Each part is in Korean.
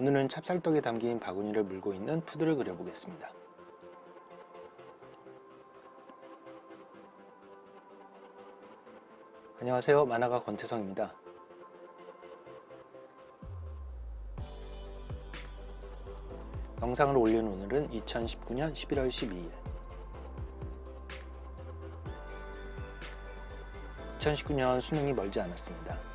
오늘은 찹쌀떡에 담긴 바구니를 물고 있는 푸드를 그려보겠습니다. 안녕하세요 만화가 권태성입니다. 영상을 올린 오늘은 2019년 11월 12일 2019년 수능이 멀지 않았습니다.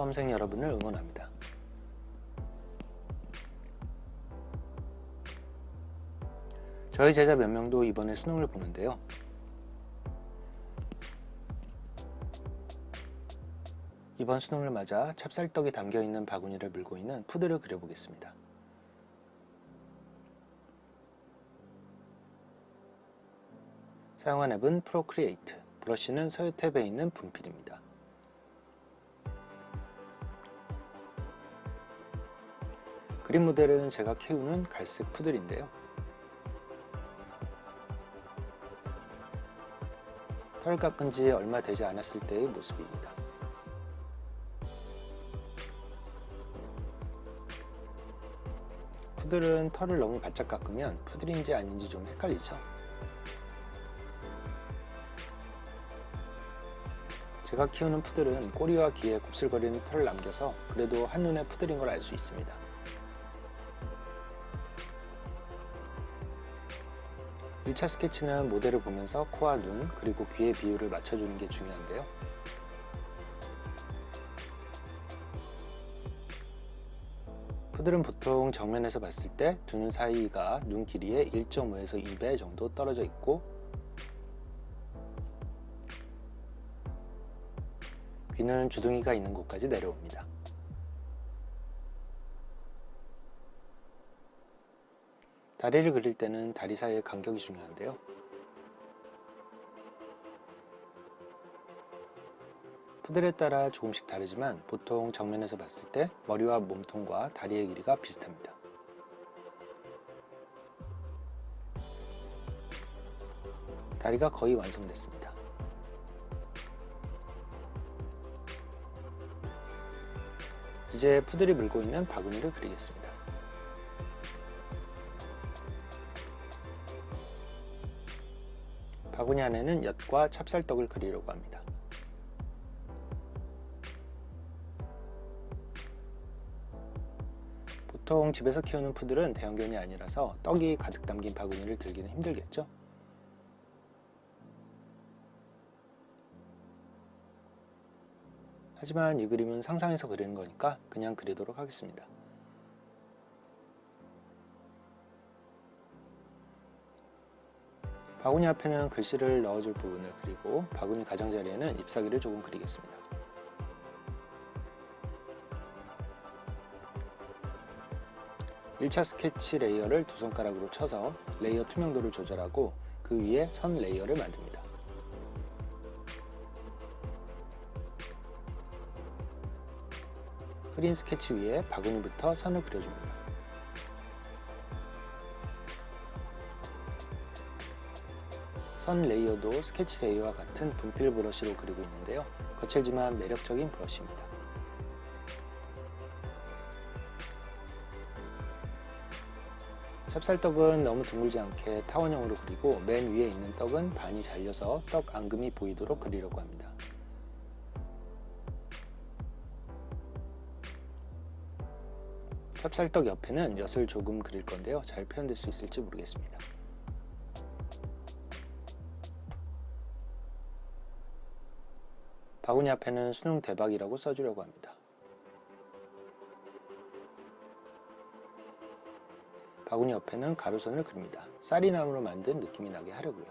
수험생 여러분을 응원합니다. 저희 제자 몇 명도 이번에 수능을 보는데요. 이번 수능을 맞아 찹쌀떡이 담겨있는 바구니를 물고 있는 푸들을 그려보겠습니다. 사용한 앱은 Procreate, 브러쉬는 서예 탭에 있는 분필입니다. 그림 모델은 제가 키우는 갈색 푸들인데요. 털 깎은 지 얼마 되지 않았을 때의 모습입니다. 푸들은 털을 너무 바짝 깎으면 푸들인지 아닌지 좀 헷갈리죠. 제가 키우는 푸들은 꼬리와 귀에 곱슬거리는 털을 남겨서 그래도 한눈에 푸들인 걸 알 수 있습니다. 1차 스케치는 모델을 보면서 코와 눈 그리고 귀의 비율을 맞춰주는 게 중요한데요. 푸들은 보통 정면에서 봤을 때 두 눈 사이가 눈 길이의 1.5에서 2배 정도 떨어져 있고 귀는 주둥이가 있는 곳까지 내려옵니다. 다리를 그릴 때는 다리 사이의 간격이 중요한데요. 푸들에 따라 조금씩 다르지만 보통 정면에서 봤을 때 머리와 몸통과 다리의 길이가 비슷합니다. 다리가 거의 완성됐습니다. 이제 푸들이 물고 있는 바구니를 그리겠습니다. 바구니 안에는 엿과 찹쌀떡을 그리려고 합니다. 보통 집에서 키우는 푸들은 대형견이 아니라서 떡이 가득 담긴 바구니를 들기는 힘들겠죠? 하지만 이 그림은 상상해서 그리는 거니까 그냥 그리도록 하겠습니다. 바구니 앞에는 글씨를 넣어줄 부분을 그리고 바구니 가장자리에는 잎사귀를 조금 그리겠습니다. (1차) 스케치 layer를 두 손가락으로 쳐서 layer 투명도를 조절하고 그 위에 선 layer를 만듭니다. 흐린 스케치 위에 바구니부터 선을 그려줍니다. 선 layer도 스케치 layer와 같은 분필 브러쉬로 그리고 있는데요. 거칠지만 매력적인 브러쉬입니다. 찹쌀떡은 너무 둥글지 않게 타원형으로 그리고 맨 위에 있는 떡은 반이 잘려서 떡 앙금이 보이도록 그리려고 합니다. 찹쌀떡 옆에는 엿을 조금 그릴 건데요. 잘 표현될 수 있을지 모르겠습니다. 바구니 앞에는 수능 대박이라고 써주려고 합니다. 바구니 옆에는 가로선을 그립니다. 쌀이나무로 만든 느낌이 나게 하려고요.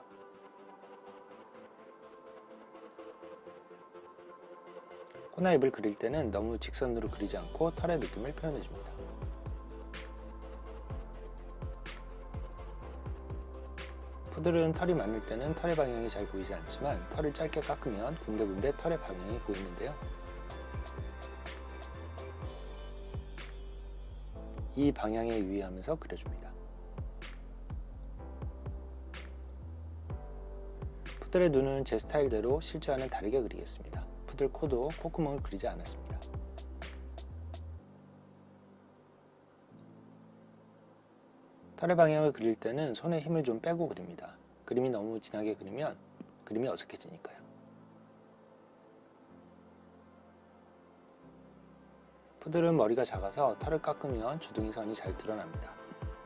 코나 입을 그릴 때는 너무 직선으로 그리지 않고 털의 느낌을 표현해줍니다. 푸들은 털이 많을 때는 털의 방향이 잘 보이지 않지만 털을 짧게 깎으면 군데군데 털의 방향이 보이는데요. 이 방향에 유의하면서 그려줍니다. 푸들의 눈은 제 스타일대로 실제와는 다르게 그리겠습니다. 푸들 코도 콧구멍을 그리지 않았습니다. 털의 방향을 그릴 때는 손에 힘을 좀 빼고 그립니다. 그림이 너무 진하게 그리면 그림이 어색해지니까요. 푸들은 머리가 작아서 털을 깎으면 주둥이 선이 잘 드러납니다.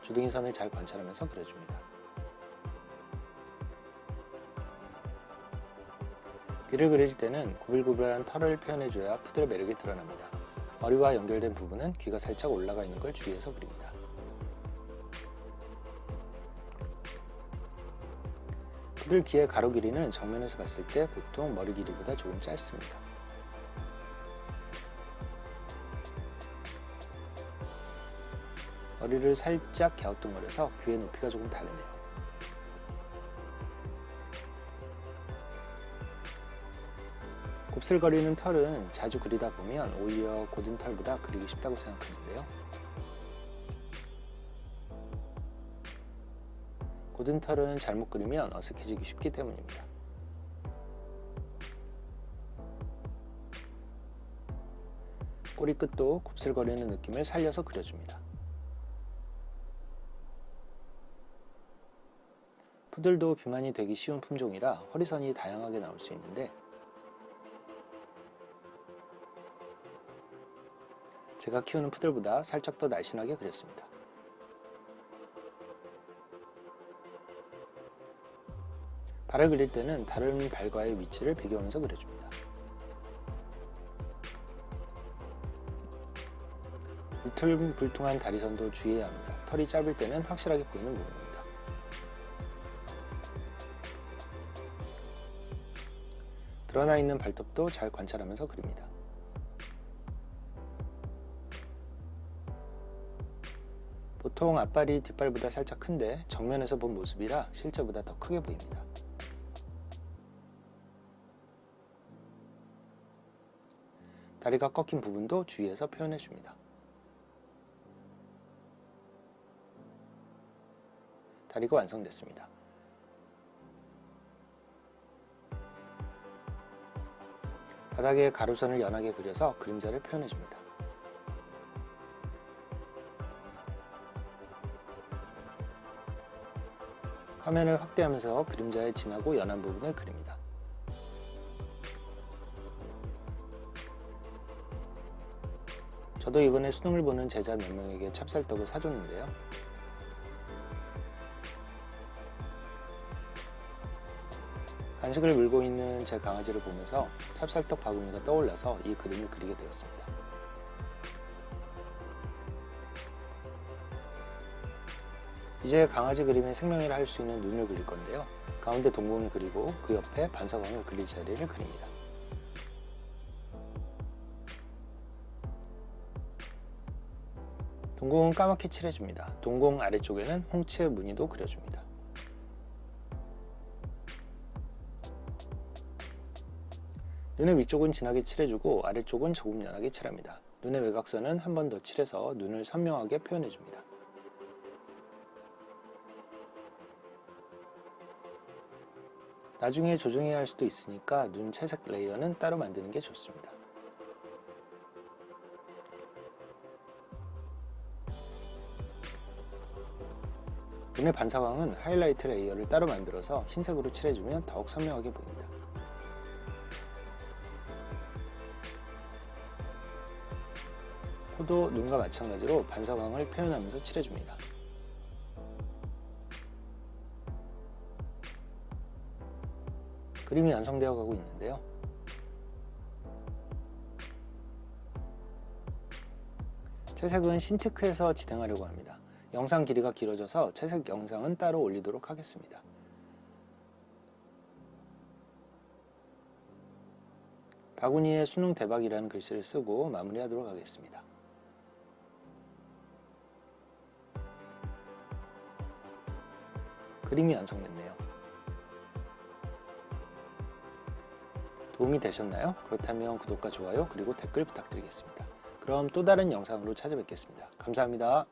주둥이 선을 잘 관찰하면서 그려줍니다. 귀를 그릴 때는 구불구불한 털을 표현해줘야 푸들의 매력이 드러납니다. 머리와 연결된 부분은 귀가 살짝 올라가 있는 걸 주의해서 그립니다. 푸들 귀의 가로 길이는 정면에서 봤을 때 보통 머리 길이보다 조금 짧습니다. 머리를 살짝 갸우뚱거려서 귀의 높이가 조금 다르네요. 곱슬거리는 털은 자주 그리다 보면 오히려 고든 털보다 그리기 쉽다고 생각하는데요. 고든 털은 잘못 그리면 어색해지기 쉽기 때문입니다. 꼬리 끝도 곱슬거리는 느낌을 살려서 그려줍니다. 푸들도 비만이 되기 쉬운 품종이라 허리선이 다양하게 나올 수 있는데 제가 키우는 푸들보다 살짝 더 날씬하게 그렸습니다. 발을 그릴 때는 다른 발과의 위치를 비교하면서 그려줍니다. 울퉁불퉁한 다리선도 주의해야 합니다. 털이 짧을 때는 확실하게 보이는 부분입니다. 드러나 있는 발톱도 잘 관찰하면서 그립니다. 보통 앞발이 뒷발보다 살짝 큰데 정면에서 본 모습이라 실제보다 더 크게 보입니다. 다리가 꺾인 부분도 주의해서 표현해 줍니다. 다리가 완성됐습니다. 바닥에 가로선을 연하게 그려서 그림자를 표현해 줍니다. 화면을 확대하면서 그림자의 진하고 연한 부분을 그립니다. 저도 이번에 수능을 보는 제자 몇 명에게 찹쌀떡을 사줬는데요. 간식을 물고 있는 제 강아지를 보면서 찹쌀떡 바구니가 떠올라서 이 그림을 그리게 되었습니다. 이제 강아지 그림에 생명이라 할 수 있는 눈을 그릴 건데요. 가운데 동공을 그리고 그 옆에 반사광을 그릴 자리를 그립니다. 동공은 까맣게 칠해줍니다. 동공 아래쪽에는 홍채 무늬도 그려줍니다. 눈의 위쪽은 진하게 칠해주고 아래쪽은 조금 연하게 칠합니다. 눈의 외곽선은 한 번 더 칠해서 눈을 선명하게 표현해줍니다. 나중에 조정해야 할 수도 있으니까 눈 채색 레이어는 따로 만드는 게 좋습니다. 눈의 반사광은 하이라이트 layer를 따로 만들어서 흰색으로 칠해주면 더욱 선명하게 보입니다. 코도 눈과 마찬가지로 반사광을 표현하면서 칠해줍니다. 그림이 완성되어 가고 있는데요. 채색은 신테크에서 진행하려고 합니다. 영상 길이가 길어져서 채색 영상은 따로 올리도록 하겠습니다. 바구니에 수능 대박이라는 글씨를 쓰고 마무리하도록 하겠습니다. 그림이 완성됐네요. 도움이 되셨나요? 그렇다면 구독과 좋아요 그리고 댓글 부탁드리겠습니다. 그럼 또 다른 영상으로 찾아뵙겠습니다. 감사합니다.